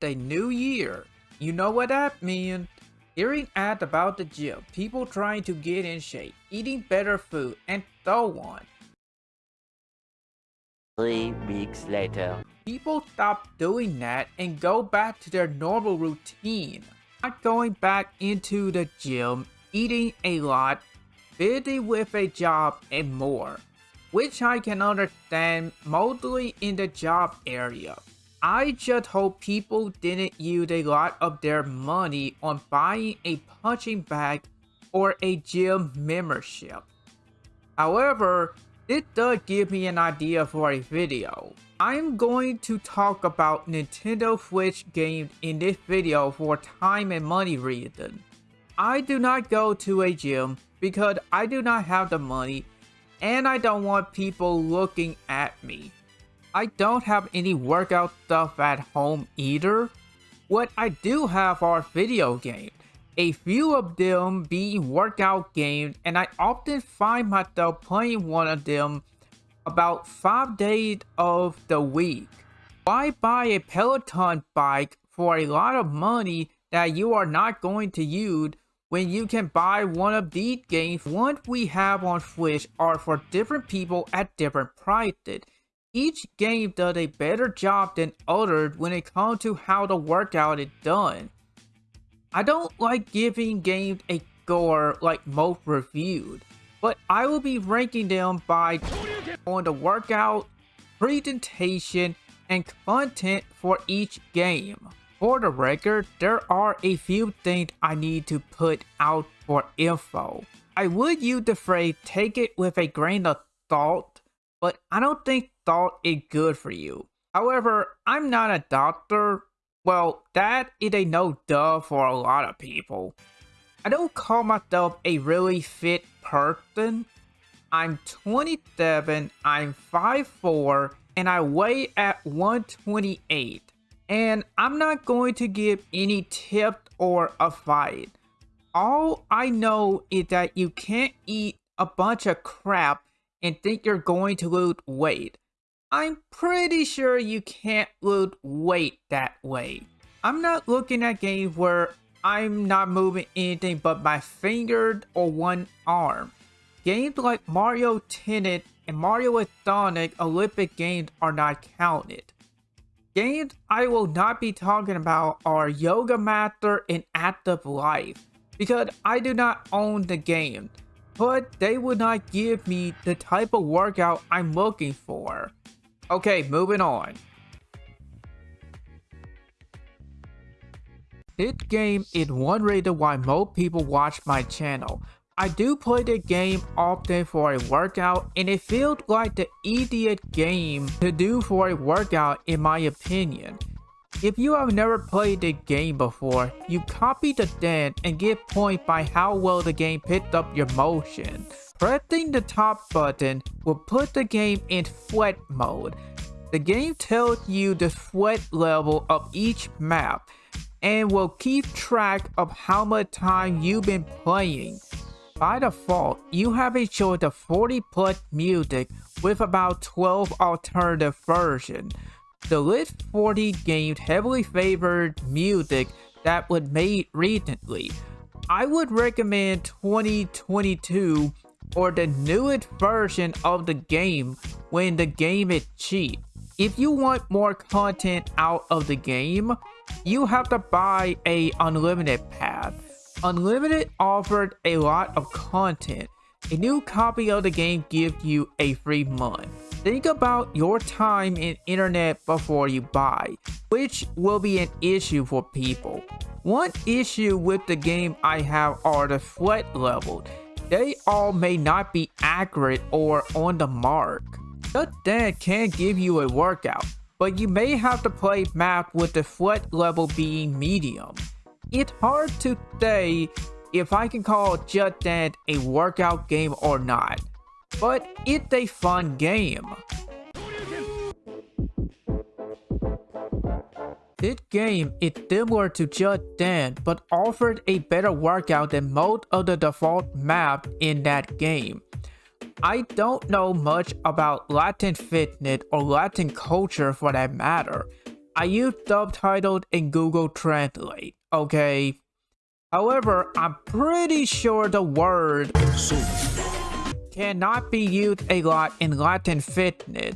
the new year. You know what that means. Hearing ads about the gym, people trying to get in shape, eating better food, and so on. Three weeks later. People stop doing that and go back to their normal routine. Not going back into the gym, eating a lot, busy with a job, and more. Which I can understand mostly in the job area. I just hope people didn't use a lot of their money on buying a punching bag or a gym membership. However, this does give me an idea for a video. I'm going to talk about Nintendo Switch games in this video for time and money reasons. I do not go to a gym because I do not have the money and I don't want people looking at me. I don't have any workout stuff at home either. What I do have are video games. A few of them being workout games and I often find myself playing one of them about 5 days of the week. Why buy a Peloton bike for a lot of money that you are not going to use when you can buy one of these games ones we have on Switch are for different people at different prices. Each game does a better job than others when it comes to how the workout is done. I don't like giving games a score like most reviewed, but I will be ranking them by on the workout, presentation, and content for each game. For the record, there are a few things I need to put out for info. I would use the phrase take it with a grain of salt, but I don't think thought it good for you. However, I'm not a doctor. Well, that is a no duh for a lot of people. I don't call myself a really fit person. I'm 27, I'm 5'4", and I weigh at 128. And I'm not going to give any tips or a fight. All I know is that you can't eat a bunch of crap and think you're going to lose weight. I'm pretty sure you can't lose weight that way. I'm not looking at games where I'm not moving anything but my finger or one arm. Games like Mario Tennis and Mario with Sonic Olympic games are not counted. Games I will not be talking about are Yoga Master and Active Life because I do not own the game, but they would not give me the type of workout I'm looking for. Okay, moving on. This game is one reason why most people watch my channel. I do play the game often for a workout and it feels like the easiest game to do for a workout in my opinion. If you have never played the game before, you copy the dance and get points by how well the game picked up your motion. Pressing the top button will put the game in sweat mode. The game tells you the sweat level of each map and will keep track of how much time you've been playing. By default, you have a choice of 40 plus music with about 12 alternative versions. The list 40 games heavily favored music that was made recently. I would recommend 2022 or the newest version of the game when the game is cheap. If you want more content out of the game, you have to buy a unlimited pass. Unlimited offered a lot of content. A new copy of the game gives you a free month. Think about your time in internet before you buy, which will be an issue for people. One issue with the game I have are the sweat levels. They all may not be accurate or on the mark. Just Dance can give you a workout, but you may have to play map with the sweat level being medium. It's hard to say if I can call Just Dance a workout game or not, but it's a fun game. This game is similar to Just Dance but offered a better workout than most of the default maps in that game. I don't know much about Latin fitness or Latin culture for that matter. I use subtitled in Google Translate, okay? However, I'm pretty sure the word cannot be used a lot in Latin Fitness.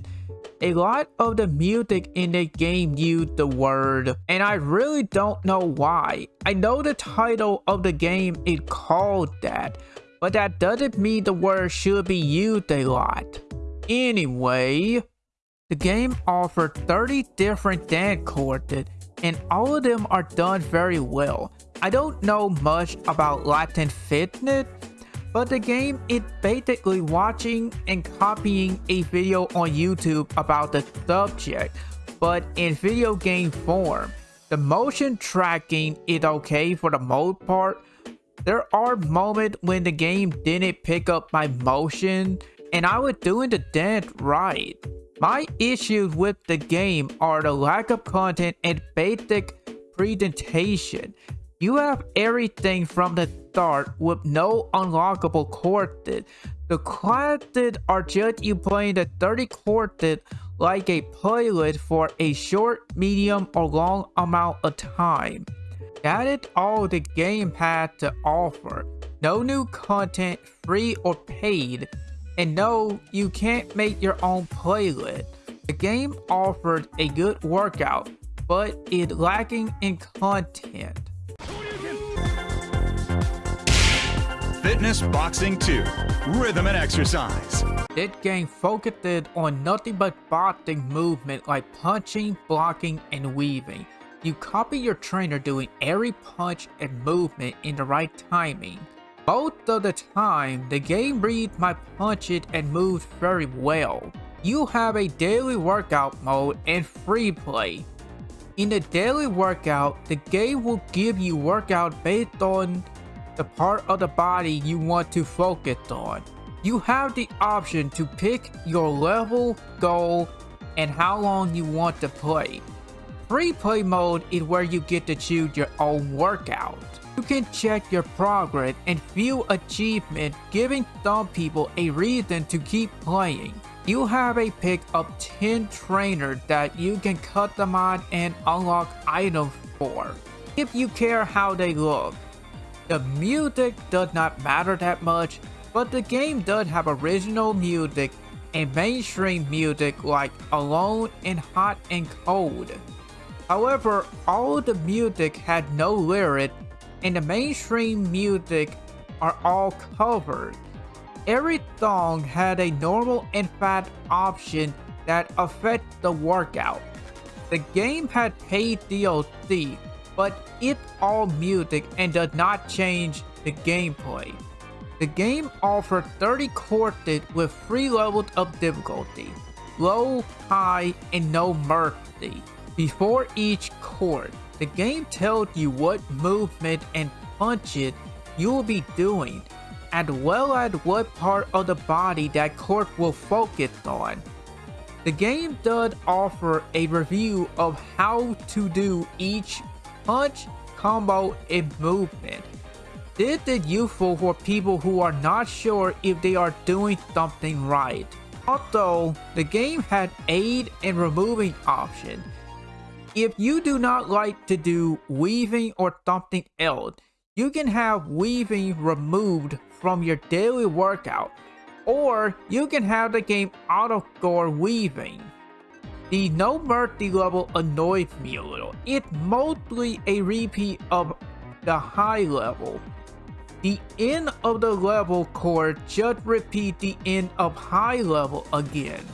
A lot of the music in the game used the word, and I really don't know why. I know the title of the game is called that, but that doesn't mean the word should be used a lot. Anyway, the game offered 30 different dance courses, and all of them are done very well. I don't know much about Latin Fitness, but the game is basically watching and copying a video on YouTube about the subject, but in video game form. The motion tracking is okay for the most part. There are moments when the game didn't pick up my motion and I was doing the dance right. My issues with the game are the lack of content and basic presentation. You have everything from the start with no unlockable courses. The classes are just you playing the 30 courses like a playlist for a short, medium, or long amount of time. That is all the game had to offer. No new content, free or paid. And no, you can't make your own playlist. The game offered a good workout, but it's lacking in content. Fitness Boxing 2 Rhythm and Exercise. This game focused on nothing but boxing movement like punching, blocking, and weaving. You copy your trainer doing every punch and movement in the right timing. Most of the time, the game reads my punches and moves very well. You have a daily workout mode and free play. In the daily workout, the game will give you workout based on the part of the body you want to focus on. You have the option to pick your level, goal, and how long you want to play. Free play mode is where you get to choose your own workout. You can check your progress and view achievement giving some people a reason to keep playing. You have a pick of 10 trainers that you can customize and unlock items for, if you care how they look. The music does not matter that much, but the game does have original music and mainstream music like Alone and Hot and Cold. However, all the music had no lyrics and the mainstream music are all covered. Every song had a normal and fat option that affect the workout. The game had paid DLC but it's all music and does not change the gameplay. The game offers 30 courses with 3 levels of difficulty, low, high, and no mercy. Before each course, the game tells you what movement and punches you will be doing, as well as what part of the body that course will focus on. The game does offer a review of how to do each punch, combo, and movement. This is useful for people who are not sure if they are doing something right. Also, the game had aid and removing option. If you do not like to do weaving or something else, you can have weaving removed from your daily workout, or you can have the game auto-score weaving. The No Mercy level annoys me a little. It's mostly a repeat of the high level. The end of the level core just repeat the end of high level again.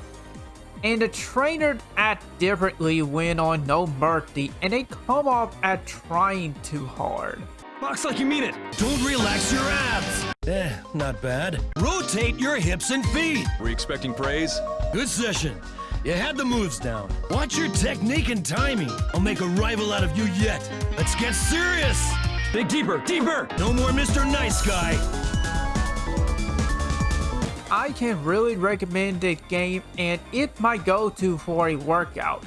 And the trainers act differently when on No Mercy and they come off as trying too hard. Box like you mean it. Don't relax your abs. Eh, not bad. Rotate your hips and feet. Were you expecting praise? Good session. You had the moves down. Watch your technique and timing. I'll make a rival out of you yet. Let's get serious. Dig deeper, deeper. No more Mr. Nice Guy. I can really recommend this game and it's my go-to for a workout.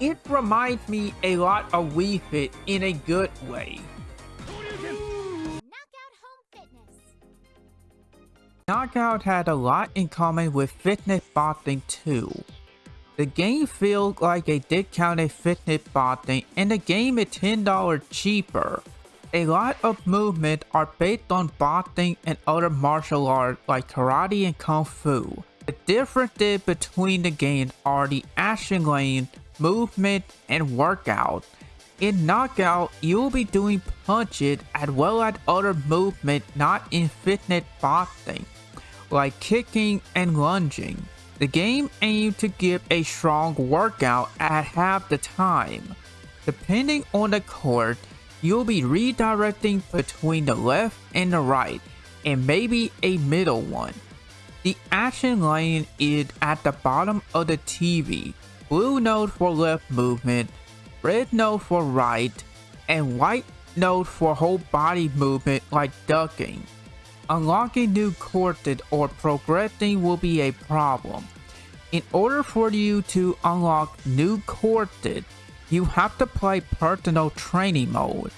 It reminds me a lot of Wii Fit in a good way. Knockout had a lot in common with Fitness Boxing 2. The game feels like a discounted Fitness Boxing and the game is $10 cheaper. A lot of movement are based on boxing and other martial arts like karate and kung fu. The differences between the games are the action lane, movement, and workout. In Knockout, you'll be doing punches as well as other movement not in fitness boxing, like kicking and lunging. The game aims to give a strong workout at half the time. Depending on the court, you'll be redirecting between the left and the right, and maybe a middle one. The action lane is at the bottom of the TV, blue node for left movement, red node for right, and white node for whole body movement like ducking. Unlocking new courses or progressing will be a problem. In order for you to unlock new courses, you have to play personal training mode.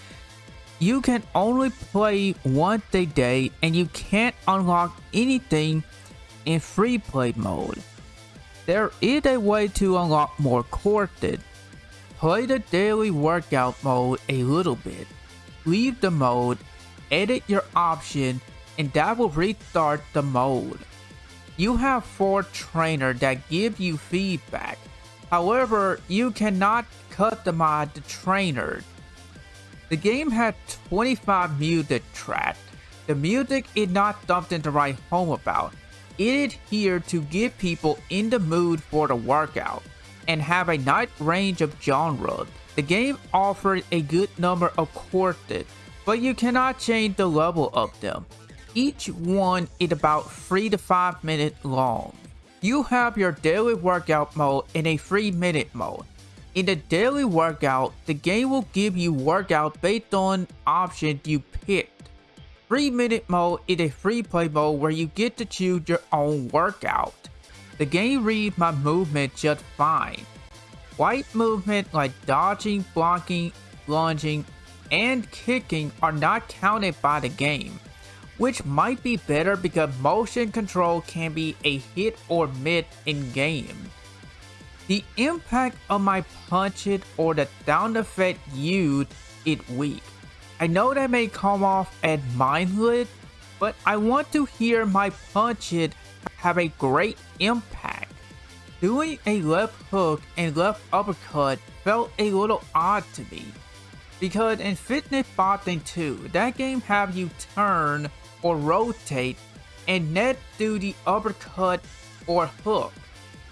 You can only play once a day and you can't unlock anything in free play mode. There is a way to unlock more courses. Play the daily workout mode a little bit. Leave the mode, edit your option, and that will restart the mode. You have 4 trainers that give you feedback. However, you cannot customize the trainer. The game had 25 music tracks. The music is not something to write home about. It is here to get people in the mood for the workout and have a nice range of genres. The game offers a good number of courses, but you cannot change the level of them. Each one is about 3 to 5 minutes long. You have your daily workout mode and a 3 minute mode. In the daily workout, the game will give you workout based on options you picked. 3 minute mode is a free play mode where you get to choose your own workout. The game reads my movement just fine. White movement like dodging, blocking, lunging, and kicking are not counted by the game, which might be better because motion control can be a hit or miss in game. The impact of my punch it or the down effect used is weak. I know that may come off as mindless, but I want to hear my punch it have a great impact. Doing a left hook and left uppercut felt a little odd to me. Because in Fitness Boxing 2, that game have you turn or rotate and net do the uppercut or hook.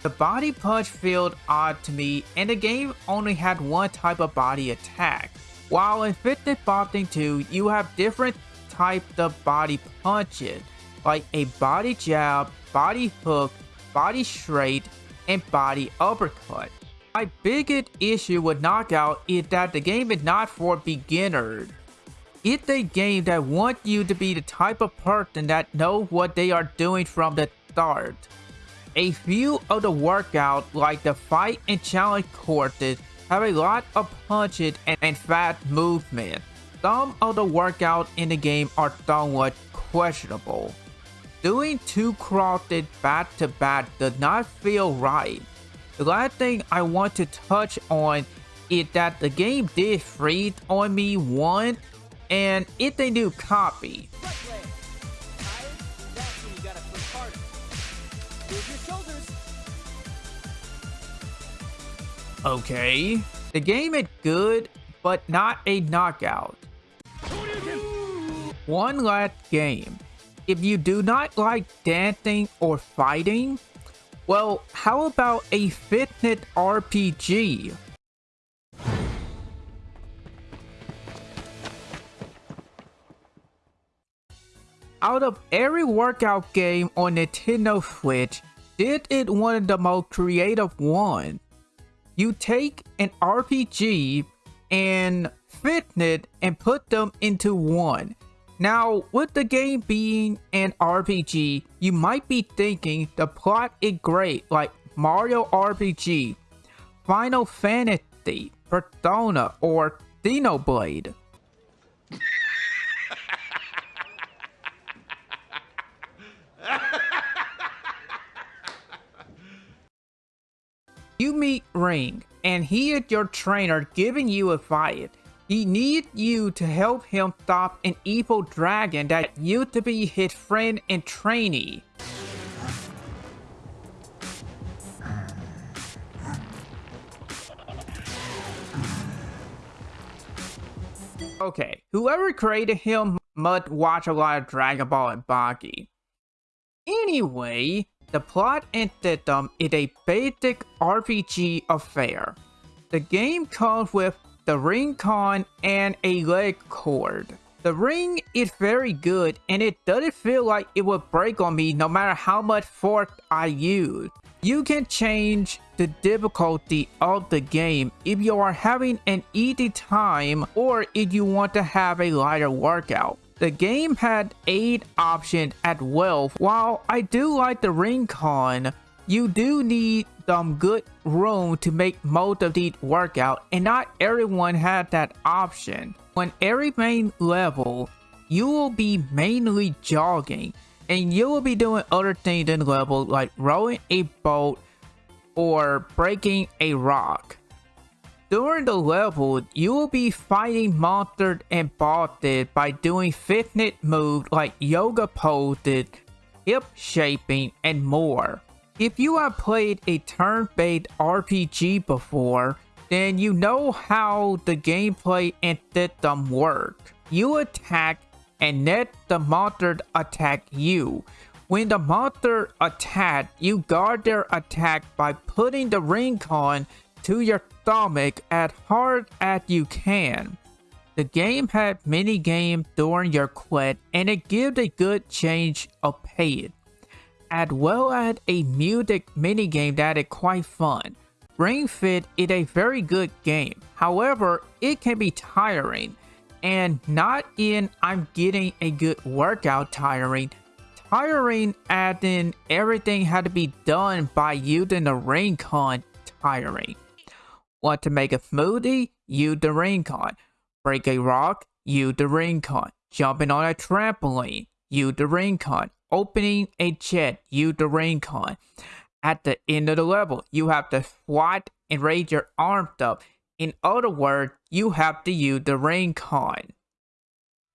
The body punch felt odd to me and the game only had one type of body attack. While in Fitness Boxing 2, you have different types of body punches, like a body jab, body hook, body straight, and body uppercut. My biggest issue with Knockout is that the game is not for beginners. It's a game that wants you to be the type of person that know what they are doing from the start. A few of the workouts like the fight and challenge courses have a lot of punches and, fast movement. Some of the workouts in the game are somewhat questionable. Doing two crosses back to back does not feel right. The last thing I want to touch on is that the game did freeze on me once and if they do copy. Okay. The game is good, but not a knockout. One last game. If you do not like dancing or fighting, well, how about a fitness RPG? Out of every workout game on Nintendo Switch, did it one of the most creative ones you take an RPG and fitness and put them into one. Now, with the game being an RPG, you might be thinking the plot is great like Mario RPG, Final Fantasy, Persona, or Xenoblade. You meet Ring, and he is your trainer giving you a fight. He needs you to help him stop an evil dragon that used to be his friend and trainee. Okay, whoever created him must watch a lot of Dragon Ball and Baki. Anyway, the plot and system um, is a basic RPG affair. The game comes with the ring con and a leg cord. The ring is very good and it doesn't feel like it will break on me no matter how much force I use. You can change the difficulty of the game if you are having an easy time or if you want to have a lighter workout. The game had 8 options as well. While I do like the ring con, you do need some good room to make most of these workout and not everyone had that option. On every main level, you will be mainly jogging and you will be doing other things in the level like rowing a boat or breaking a rock. During the level, you will be fighting monsters and bosses by doing fitness moves like yoga poses, hip shaping, and more. If you have played a turn-based RPG before, then you know how the gameplay and system work. You attack and let the monster attack you. When the monster attack, you guard their attack by putting the ring con to your stomach as hard as you can. The game had mini games during your quest and it gives a good change of pace, as well as a music mini game that is quite fun. Ring Fit is a very good game, however, it can be tiring, and not in I'm getting a good workout tiring, tiring as in everything had to be done by using the ring con tiring. Want to make a smoothie? Use the ring con. Break a rock? Use the ring con. Jumping on a trampoline? Use the ring con. Opening a jet? Use the ring con. At the end of the level, you have to squat and raise your arms up. In other words, you have to use the ring con.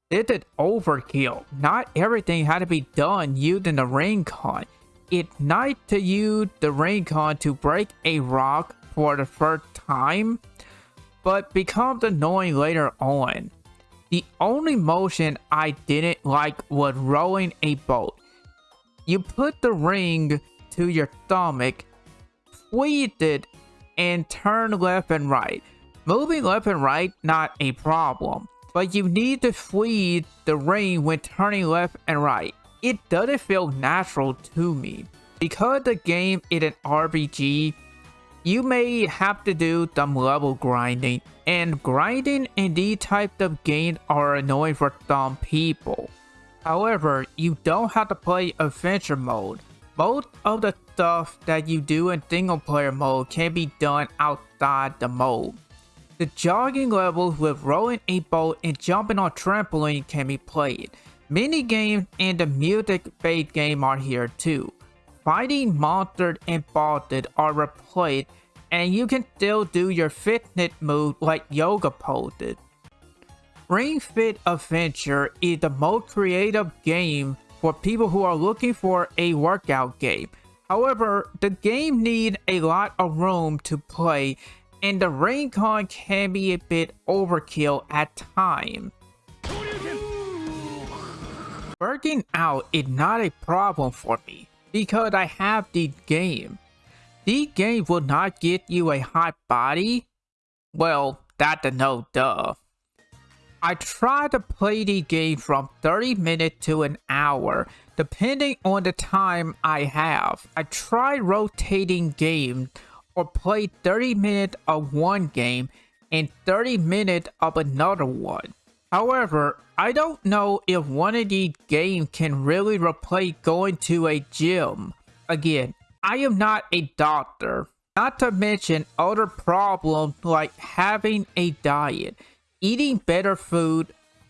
This is overkill. Not everything had to be done using the ring con. It's nice to use the ring con to break a rock for the first time, but becomes annoying later on. The only motion I didn't like was rowing a boat. You put the ring to your stomach, squeeze it, and turn left and right. Moving left and right, not a problem, but you need to squeeze the ring when turning left and right. It doesn't feel natural to me. Because the game is an RPG, you may have to do some level grinding, and grinding in these types of games are annoying for some people. However, you don't have to play adventure mode. Most of the stuff that you do in single player mode can be done outside the mode. The jogging levels with rolling a boat and jumping on trampoline can be played. Mini games and the music based game are here too. Fighting monsters and bosses are replaced and you can still do your fitness move like yoga poses. Ring Fit Adventure is the most creative game for people who are looking for a workout game. However, the game needs a lot of room to play and the ring con can be a bit overkill at times. Working out is not a problem for me because I have the game. The game will not get you a hot body? Well, that's a no duh. I try to play the game from 30 minutes to an hour, depending on the time I have. I try rotating games or play 30 minutes of one game and 30 minutes of another one. However, I don't know if one of these games can really replace going to a gym. Again, I am not a doctor, not to mention other problems like having a diet, eating better food,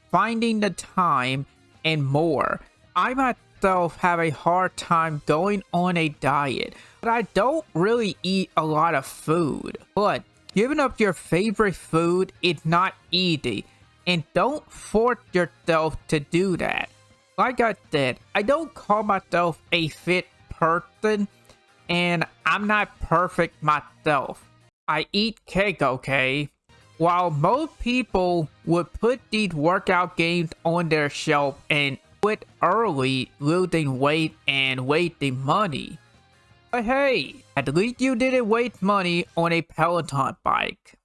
finding the time, and more. I'm myself have a hard time going on a diet, but I don't really eat a lot of food. But giving up your favorite food is not easy, and don't force yourself to do that. Like I said, I don't call myself a fit person, and I'm not perfect myself. I eat cake, okay? While most people would put these workout games on their shelf and quit early, losing weight and wasting money. But hey, at least you didn't waste money on a Peloton bike.